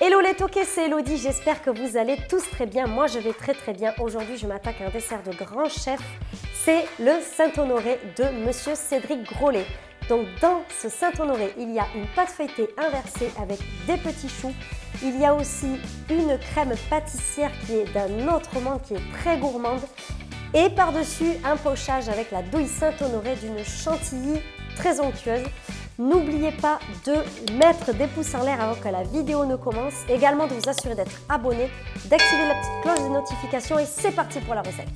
Hello les toqués, c'est Elodie, j'espère que vous allez tous très bien. Moi je vais très très bien. Aujourd'hui je m'attaque à un dessert de grand chef, c'est le Saint-Honoré de Monsieur Cédric Grolet. Donc dans ce Saint-Honoré, il y a une pâte feuilletée inversée avec des petits choux. Il y a aussi une crème pâtissière qui est d'un autre monde, qui est très gourmande. Et par-dessus, un pochage avec la douille Saint-Honoré d'une chantilly très onctueuse. N'oubliez pas de mettre des pouces en l'air avant que la vidéo ne commence. Également de vous assurer d'être abonné, d'activer la petite cloche de notification et c'est parti pour la recette.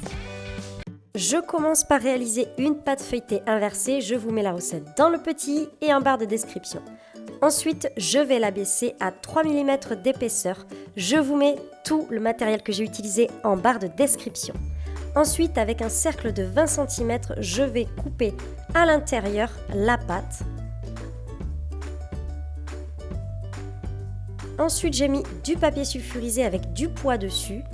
Je commence par réaliser une pâte feuilletée inversée. Je vous mets la recette dans le petit et en barre de description. Ensuite, je vais la baisser à 3 mm d'épaisseur. Je vous mets tout le matériel que j'ai utilisé en barre de description. Ensuite, avec un cercle de 20 cm, je vais couper à l'intérieur la pâte Ensuite, j'ai mis du papier sulfurisé avec du poids dessus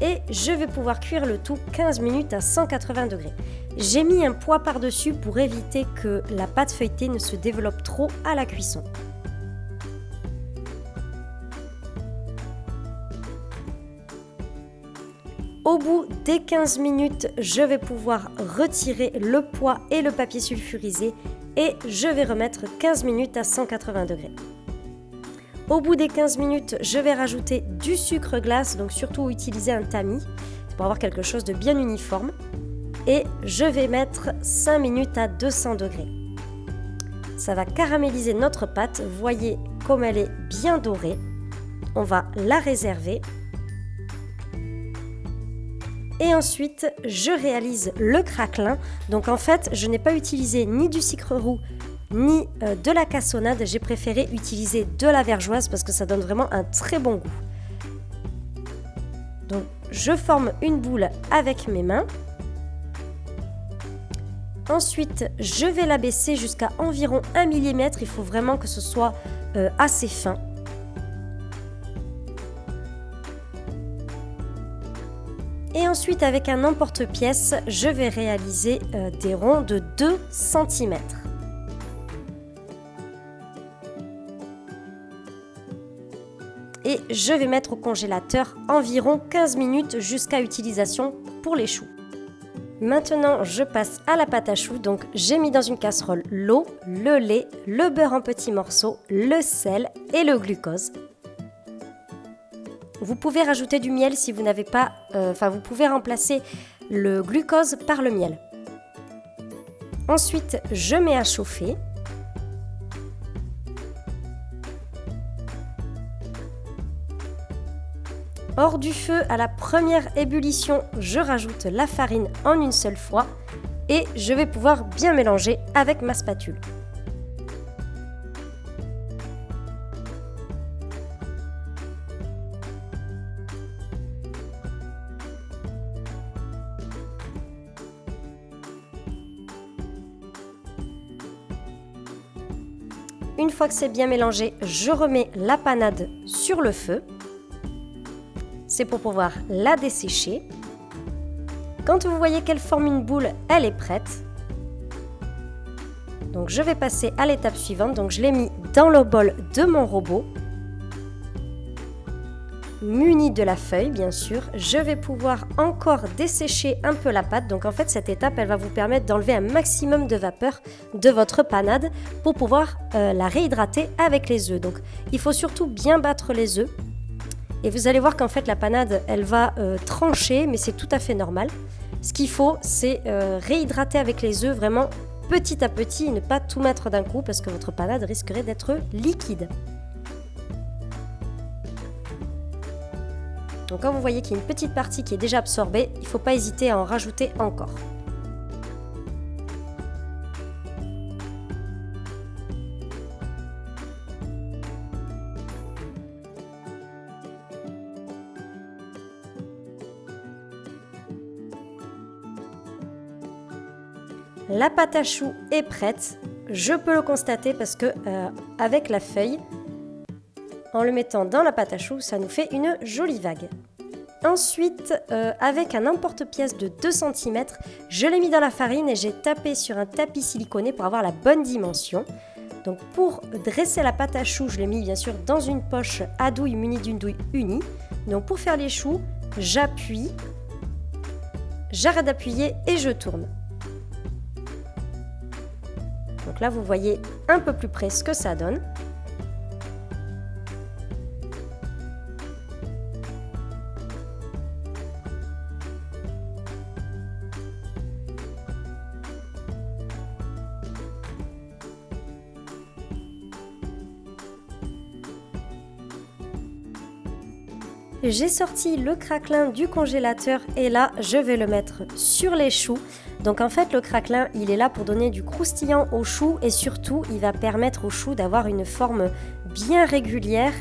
et je vais pouvoir cuire le tout 15 minutes à 180 degrés. J'ai mis un poids par-dessus pour éviter que la pâte feuilletée ne se développe trop à la cuisson. Au bout des 15 minutes, je vais pouvoir retirer le poids et le papier sulfurisé et je vais remettre 15 minutes à 180 degrés. Au bout des 15 minutes, je vais rajouter du sucre glace, donc surtout utiliser un tamis pour avoir quelque chose de bien uniforme. Et je vais mettre 5 minutes à 200 degrés. Ça va caraméliser notre pâte. Voyez comme elle est bien dorée. On va la réserver. Et ensuite, je réalise le craquelin. Donc en fait, je n'ai pas utilisé ni du sucre roux ni euh, de la cassonade. J'ai préféré utiliser de la vergeoise parce que ça donne vraiment un très bon goût. Donc je forme une boule avec mes mains. Ensuite, je vais la baisser jusqu'à environ 1 mm. Il faut vraiment que ce soit euh, assez fin. Et ensuite, avec un emporte-pièce, je vais réaliser euh, des ronds de 2 cm. Et je vais mettre au congélateur environ 15 minutes jusqu'à utilisation pour les choux. Maintenant, je passe à la pâte à choux. Donc, j'ai mis dans une casserole l'eau, le lait, le beurre en petits morceaux, le sel et le glucose. Vous pouvez rajouter du miel si vous n'avez pas... Euh, enfin, vous pouvez remplacer le glucose par le miel. Ensuite, je mets à chauffer. Hors du feu, à la première ébullition, je rajoute la farine en une seule fois et je vais pouvoir bien mélanger avec ma spatule. Une fois que c'est bien mélangé, je remets la panade sur le feu c'est pour pouvoir la dessécher. Quand vous voyez qu'elle forme une boule, elle est prête. Donc je vais passer à l'étape suivante. Donc je l'ai mis dans le bol de mon robot. Muni de la feuille, bien sûr. Je vais pouvoir encore dessécher un peu la pâte. Donc en fait, cette étape, elle va vous permettre d'enlever un maximum de vapeur de votre panade pour pouvoir euh, la réhydrater avec les œufs. Donc il faut surtout bien battre les œufs et vous allez voir qu'en fait la panade, elle va euh, trancher, mais c'est tout à fait normal. Ce qu'il faut, c'est euh, réhydrater avec les œufs vraiment petit à petit et ne pas tout mettre d'un coup parce que votre panade risquerait d'être liquide. Donc quand vous voyez qu'il y a une petite partie qui est déjà absorbée, il ne faut pas hésiter à en rajouter encore. La pâte à choux est prête. Je peux le constater parce que euh, avec la feuille, en le mettant dans la pâte à choux, ça nous fait une jolie vague. Ensuite, euh, avec un emporte-pièce de 2 cm, je l'ai mis dans la farine et j'ai tapé sur un tapis siliconé pour avoir la bonne dimension. Donc pour dresser la pâte à choux, je l'ai mis bien sûr dans une poche à douille munie d'une douille unie. Donc pour faire les choux, j'appuie, j'arrête d'appuyer et je tourne. Donc là, vous voyez un peu plus près ce que ça donne. J'ai sorti le craquelin du congélateur et là, je vais le mettre sur les choux. Donc en fait, le craquelin, il est là pour donner du croustillant aux choux et surtout, il va permettre aux choux d'avoir une forme bien régulière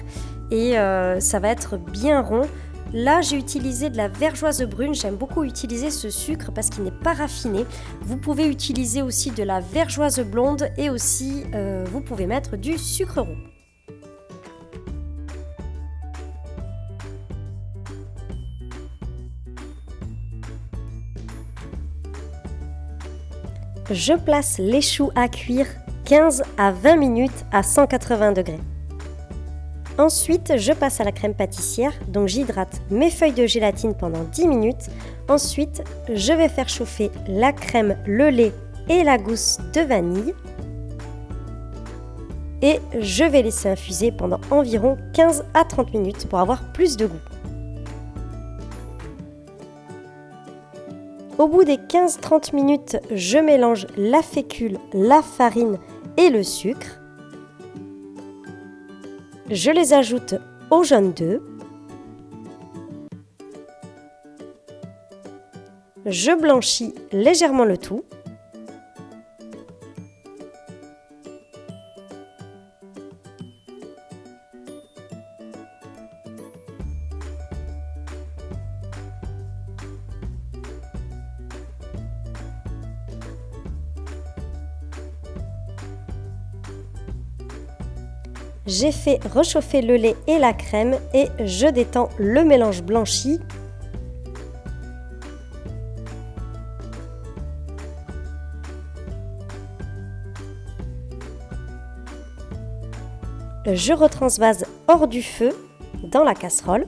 et euh, ça va être bien rond. Là, j'ai utilisé de la vergeoise brune. J'aime beaucoup utiliser ce sucre parce qu'il n'est pas raffiné. Vous pouvez utiliser aussi de la vergeoise blonde et aussi, euh, vous pouvez mettre du sucre roux. Je place les choux à cuire 15 à 20 minutes à 180 degrés. Ensuite, je passe à la crème pâtissière, donc j'hydrate mes feuilles de gélatine pendant 10 minutes. Ensuite, je vais faire chauffer la crème, le lait et la gousse de vanille. Et je vais laisser infuser pendant environ 15 à 30 minutes pour avoir plus de goût. Au bout des 15-30 minutes, je mélange la fécule, la farine et le sucre. Je les ajoute au jaune d'œuf. Je blanchis légèrement le tout. J'ai fait rechauffer le lait et la crème et je détends le mélange blanchi. Je retransvase hors du feu dans la casserole.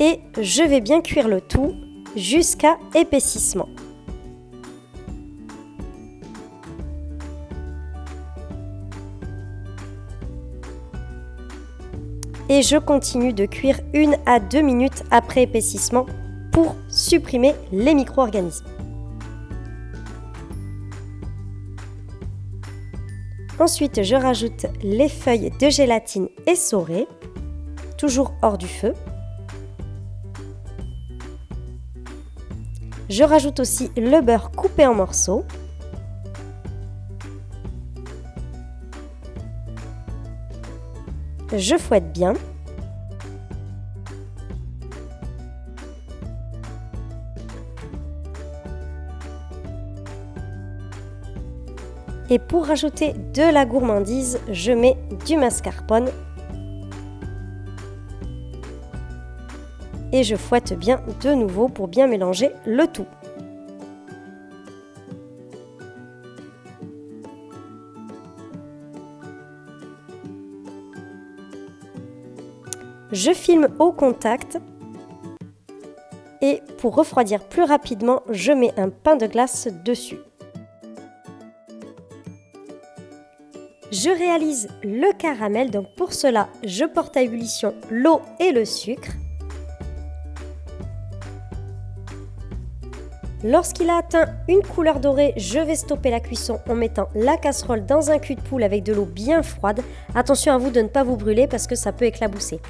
Et je vais bien cuire le tout jusqu'à épaississement. Et je continue de cuire une à deux minutes après épaississement pour supprimer les micro-organismes. Ensuite, je rajoute les feuilles de gélatine essorées, toujours hors du feu. Je rajoute aussi le beurre coupé en morceaux. Je fouette bien. Et pour rajouter de la gourmandise, je mets du mascarpone. Et je fouette bien de nouveau pour bien mélanger le tout. Je filme au contact et pour refroidir plus rapidement, je mets un pain de glace dessus. Je réalise le caramel, donc pour cela, je porte à ébullition l'eau et le sucre. Lorsqu'il a atteint une couleur dorée, je vais stopper la cuisson en mettant la casserole dans un cul de poule avec de l'eau bien froide. Attention à vous de ne pas vous brûler parce que ça peut éclabousser.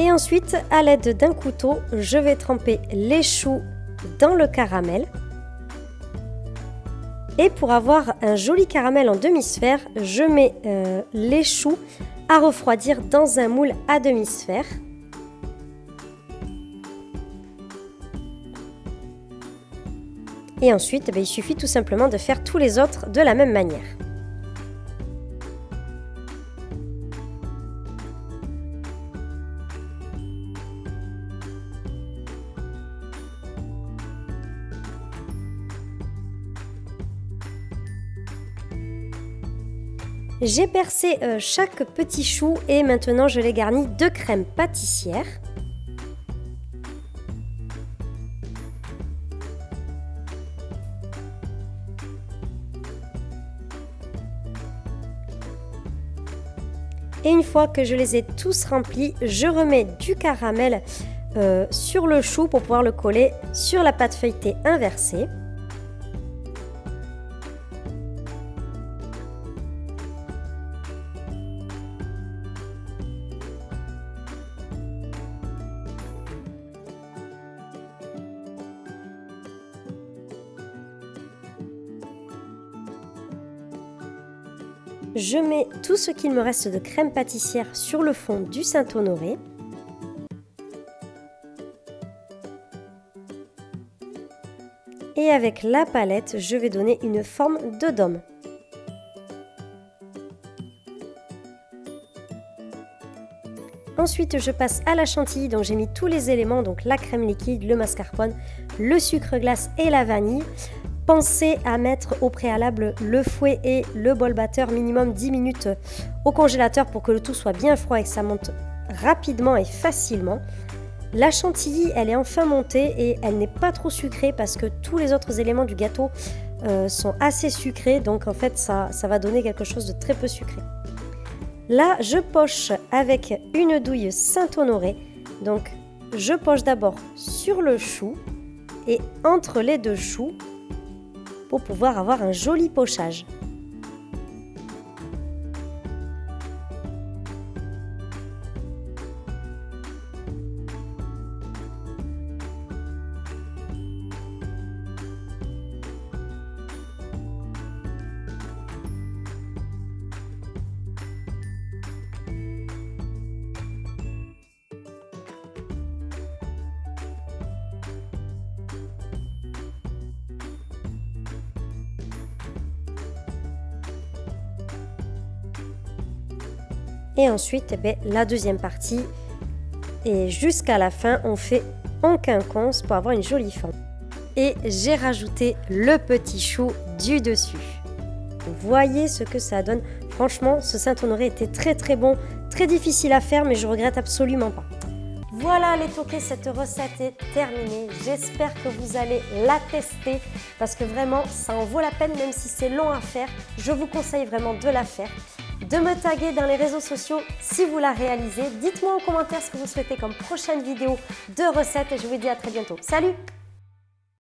Et ensuite, à l'aide d'un couteau, je vais tremper les choux dans le caramel. Et pour avoir un joli caramel en demi-sphère, je mets euh, les choux à refroidir dans un moule à demi-sphère. Et ensuite, eh il suffit tout simplement de faire tous les autres de la même manière. J'ai percé euh, chaque petit chou et maintenant je les garnis de crème pâtissière. Et une fois que je les ai tous remplis, je remets du caramel euh, sur le chou pour pouvoir le coller sur la pâte feuilletée inversée. Je mets tout ce qu'il me reste de crème pâtissière sur le fond du Saint-Honoré. Et avec la palette, je vais donner une forme de dôme. Ensuite, je passe à la chantilly, donc j'ai mis tous les éléments, donc la crème liquide, le mascarpone, le sucre glace et la vanille. Pensez à mettre au préalable le fouet et le bol batteur minimum 10 minutes au congélateur pour que le tout soit bien froid et que ça monte rapidement et facilement. La chantilly, elle est enfin montée et elle n'est pas trop sucrée parce que tous les autres éléments du gâteau euh, sont assez sucrés. Donc en fait, ça, ça va donner quelque chose de très peu sucré. Là, je poche avec une douille Saint-Honoré. Donc je poche d'abord sur le chou et entre les deux choux, pour pouvoir avoir un joli pochage. Et ensuite, eh la deuxième partie. Et jusqu'à la fin, on fait en quinconce pour avoir une jolie forme. Et j'ai rajouté le petit chou du dessus. Voyez ce que ça donne. Franchement, ce Saint-Honoré était très très bon, très difficile à faire, mais je regrette absolument pas. Voilà les toqués, cette recette est terminée. J'espère que vous allez la tester parce que vraiment, ça en vaut la peine, même si c'est long à faire. Je vous conseille vraiment de la faire de me taguer dans les réseaux sociaux si vous la réalisez. Dites-moi en commentaire ce que vous souhaitez comme prochaine vidéo de recettes et je vous dis à très bientôt. Salut